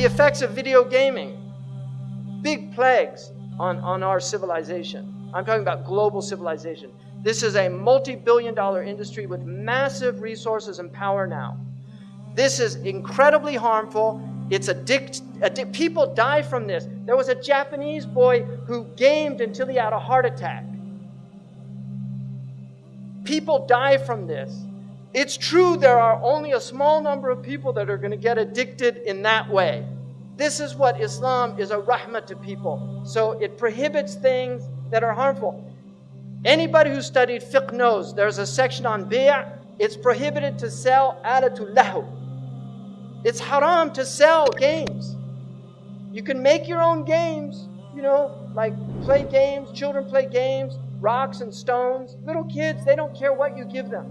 The effects of video gaming, big plagues on, on our civilization. I'm talking about global civilization. This is a multi billion dollar industry with massive resources and power now. This is incredibly harmful. It's addict, addict. People die from this. There was a Japanese boy who gamed until he had a heart attack. People die from this. It's true there are only a small number of people that are going to get addicted in that way. This is what Islam is a rahmah to people. So it prohibits things that are harmful. Anybody who studied fiqh knows there's a section on bi' it's prohibited to sell alatul lahu. It's haram to sell games. You can make your own games, you know, like play games, children play games, rocks and stones. Little kids, they don't care what you give them.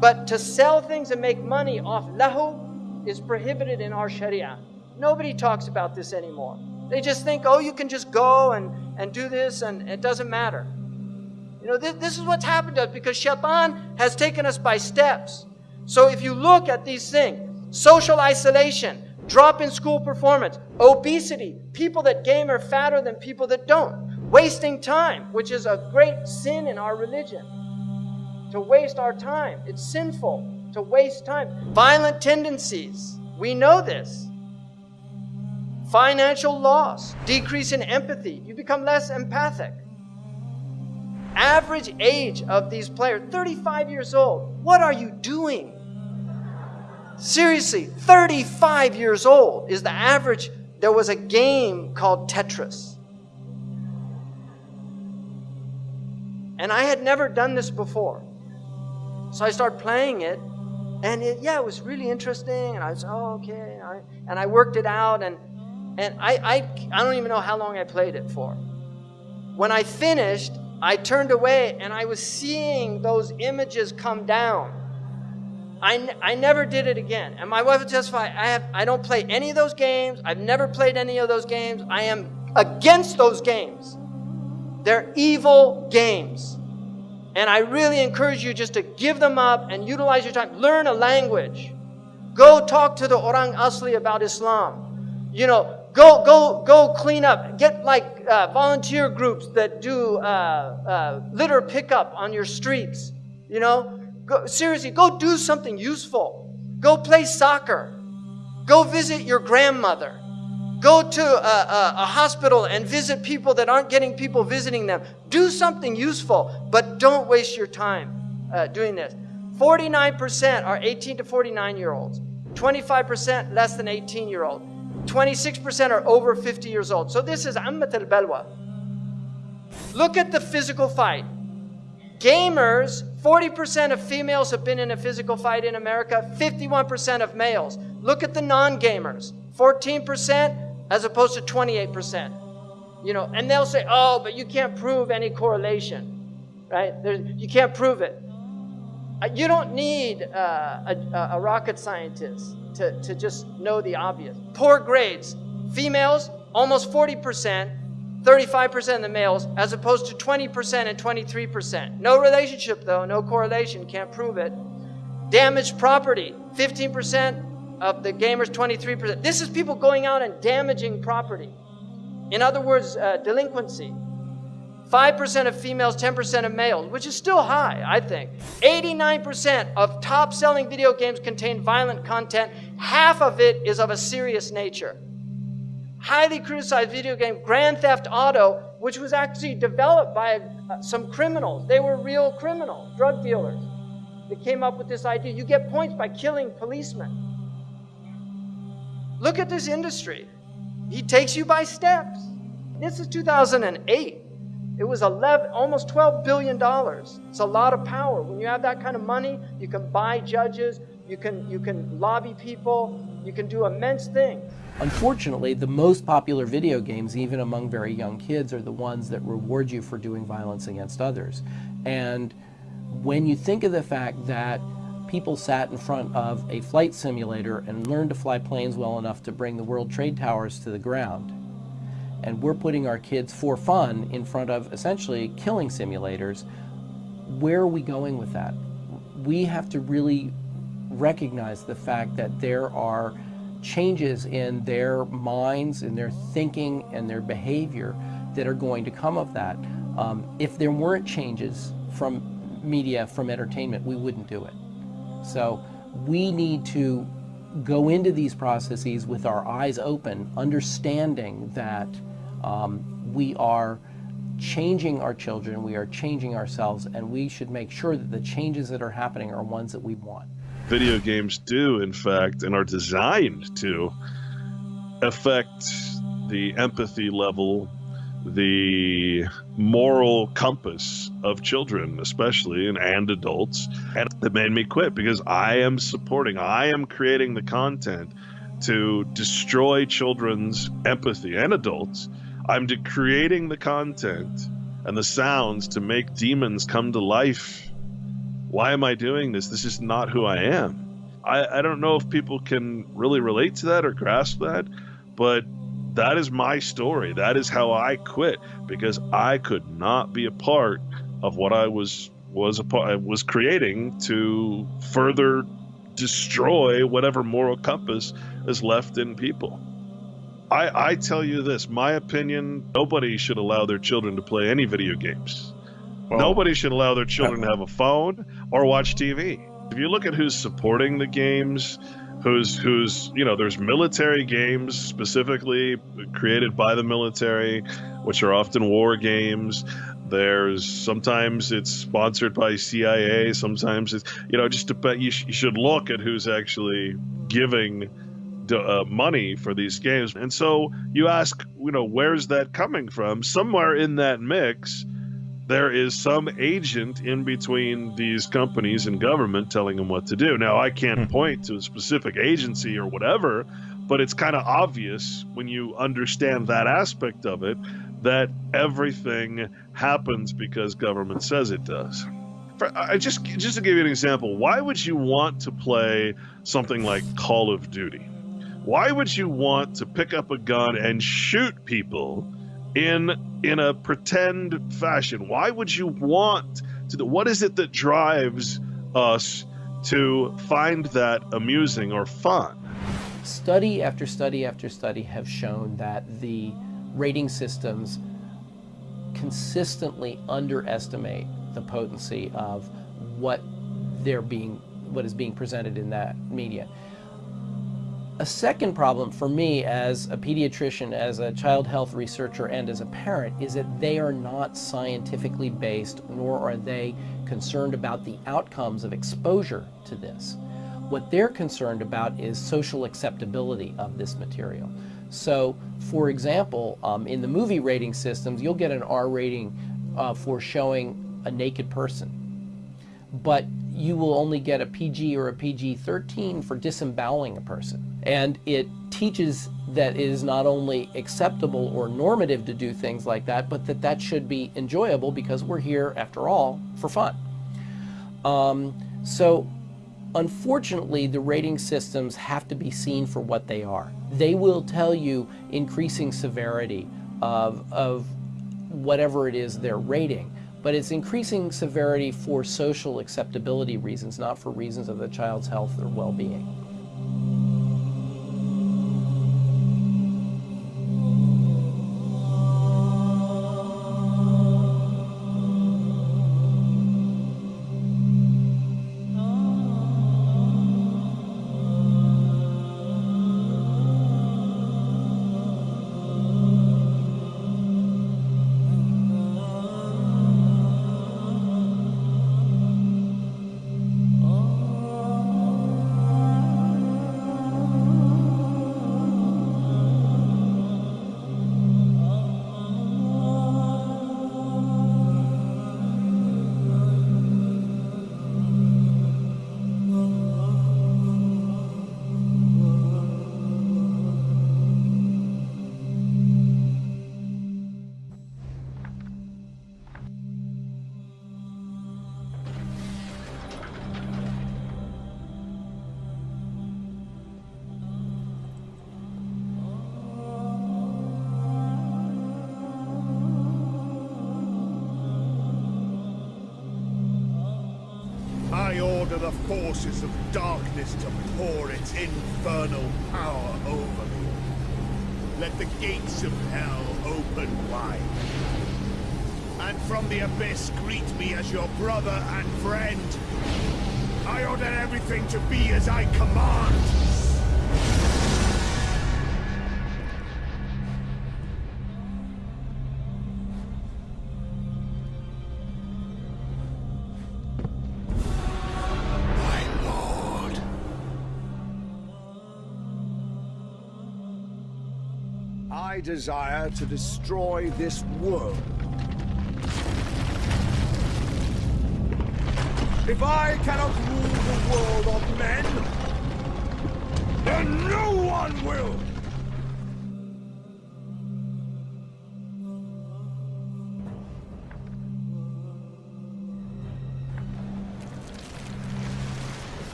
But to sell things and make money off lahu is prohibited in our sharia. Nobody talks about this anymore. They just think, oh, you can just go and, and do this and it doesn't matter. You know, this, this is what's happened to us because shaitan has taken us by steps. So if you look at these things, social isolation, drop in school performance, obesity, people that game are fatter than people that don't, wasting time, which is a great sin in our religion. To waste our time, it's sinful to waste time. Violent tendencies, we know this. Financial loss, decrease in empathy, you become less empathic. Average age of these players, 35 years old. What are you doing? Seriously, 35 years old is the average. There was a game called Tetris. And I had never done this before. So I started playing it, and it, yeah, it was really interesting. And I was, oh, okay. I, and I worked it out, and, and I, I, I don't even know how long I played it for. When I finished, I turned away, and I was seeing those images come down I, I never did it again. And my wife will testify, I, have, I don't play any of those games. I've never played any of those games. I am against those games. They're evil games. And I really encourage you just to give them up and utilize your time. Learn a language. Go talk to the Orang Asli about Islam. You know, go, go, go clean up. Get like uh, volunteer groups that do uh, uh, litter pickup on your streets. You know, Go, seriously, go do something useful. Go play soccer. Go visit your grandmother. Go to a, a, a, hospital and visit people that aren't getting people visiting them. Do something useful, but don't waste your time uh, doing this. 49% are 18 to 49 year olds, 25% less than 18 year old, 26% are over 50 years old. So this is Ammat al Balwa. Look at the physical fight. Gamers, 40% of females have been in a physical fight in America, 51% of males. Look at the non-gamers, 14% as opposed to 28%. You know, and they'll say, oh, but you can't prove any correlation, right? There's, you can't prove it. Uh, you don't need uh, a, a rocket scientist to, to just know the obvious. Poor grades, females, almost 40%, 35% of the males, as opposed to 20% and 23%. No relationship, though, no correlation, can't prove it. Damaged property, 15% of the gamers, 23%. This is people going out and damaging property. In other words, uh, delinquency. 5% of females, 10% of males, which is still high, I think. 89% of top selling video games contain violent content. Half of it is of a serious nature highly criticized video game, Grand Theft Auto, which was actually developed by uh, some criminals. They were real criminals, drug dealers. They came up with this idea. You get points by killing policemen. Look at this industry. He takes you by steps. This is 2008. It was 11, almost 12 billion dollars. It's a lot of power. When you have that kind of money, you can buy judges, you can you can lobby people, you can do immense things. Unfortunately, the most popular video games, even among very young kids, are the ones that reward you for doing violence against others. And when you think of the fact that people sat in front of a flight simulator and learned to fly planes well enough to bring the World Trade Towers to the ground, and we're putting our kids for fun in front of essentially killing simulators, where are we going with that? We have to really recognize the fact that there are changes in their minds, in their thinking, and their behavior that are going to come of that. Um, if there weren't changes from media, from entertainment, we wouldn't do it. So we need to go into these processes with our eyes open, understanding that um, we are changing our children, we are changing ourselves, and we should make sure that the changes that are happening are ones that we want. Video games do, in fact, and are designed to affect the empathy level, the moral compass of children, especially, and, and adults. And that made me quit because I am supporting, I am creating the content to destroy children's empathy and adults I'm creating the content and the sounds to make demons come to life. Why am I doing this? This is not who I am. I, I don't know if people can really relate to that or grasp that, but that is my story. That is how I quit because I could not be a part of what I was was a part, was creating to further destroy whatever moral compass is left in people. I, I tell you this, my opinion, nobody should allow their children to play any video games. Well, nobody should allow their children to have a phone or watch TV. If you look at who's supporting the games, who's who's you know, there's military games specifically created by the military, which are often war games. There's sometimes it's sponsored by CIA, sometimes it's you know just to, you, sh- you should look at who's actually giving uh, money for these games. And so you ask, you know, where's that coming from? Somewhere in that mix, there is some agent in between these companies and government telling them what to do. Now, I can't hmm. point to a specific agency or whatever, but it's kind of obvious when you understand that aspect of it that everything happens because government says it does. I just just to give you an example, why would you want to play something like Call of Duty? Why would you want to pick up a gun and shoot people in in a pretend fashion? Why would you want to? What is it that drives us to find that amusing or fun? Study after study after study have shown that the rating systems consistently underestimate the potency of what they're being what is being presented in that media. A second problem for me as a pediatrician, as a child health researcher, and as a parent is that they are not scientifically based, nor are they concerned about the outcomes of exposure to this. What they're concerned about is social acceptability of this material. So, for example, um, in the movie rating systems, you'll get an R rating uh, for showing a naked person. But you will only get a PG or a PG-13 for disemboweling a person. And it teaches that it is not only acceptable or normative to do things like that, but that that should be enjoyable because we're here, after all, for fun. Um, so unfortunately, the rating systems have to be seen for what they are. They will tell you increasing severity of, of whatever it is they're rating but it's increasing severity for social acceptability reasons, not for reasons of the child's health or well-being. The forces of darkness to pour its infernal power over me. Let the gates of hell open wide. And from the abyss greet me as your brother and friend. I order everything to be as I command. I desire to destroy this world. If I cannot rule the world of men, then no one will!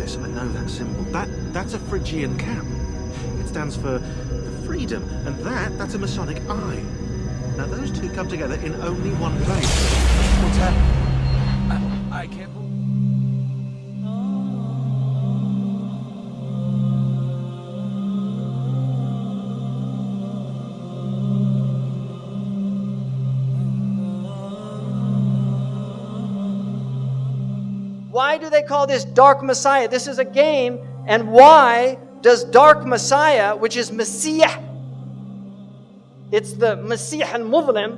This, I know that symbol. That that's a Phrygian cap. It stands for, freedom, and that that's a Masonic eye. Now those two come together in only one place. What's that? They call this Dark Messiah? This is a game, and why does Dark Messiah, which is Messiah, it's the Messiah al-Muslim,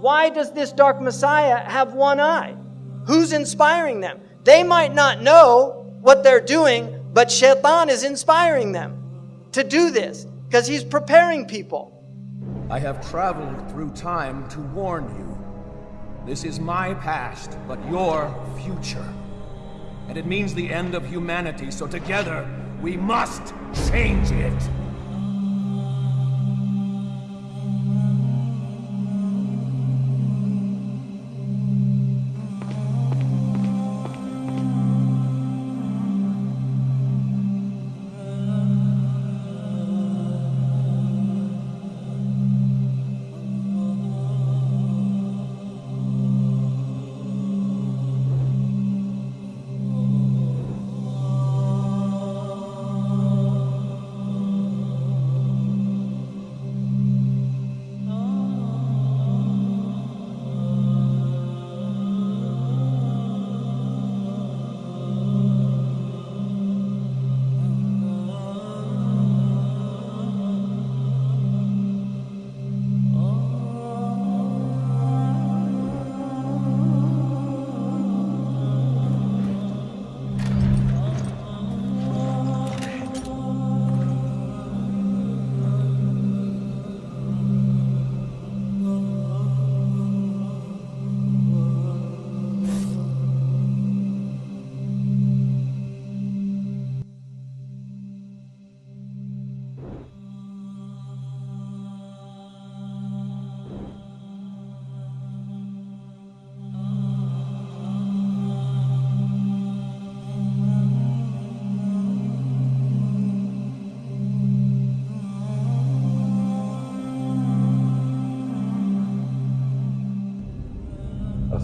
why does this Dark Messiah have one eye? Who's inspiring them? They might not know what they're doing, but Shaitan is inspiring them to do this because he's preparing people. I have traveled through time to warn you. This is my past, but your future. And it means the end of humanity, so together, we must change it.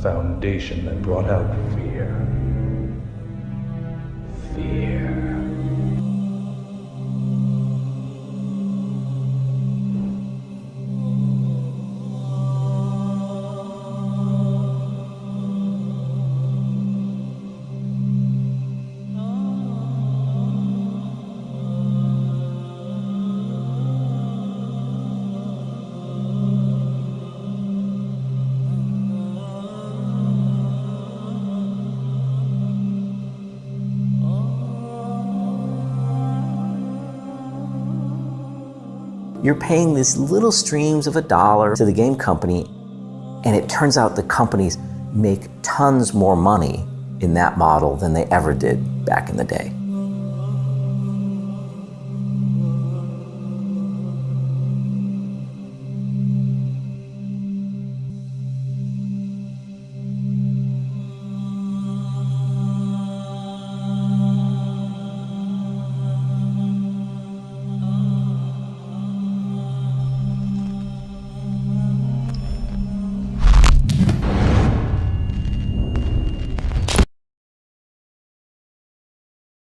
Foundation that brought out fear. You're paying these little streams of a dollar to the game company, and it turns out the companies make tons more money in that model than they ever did back in the day.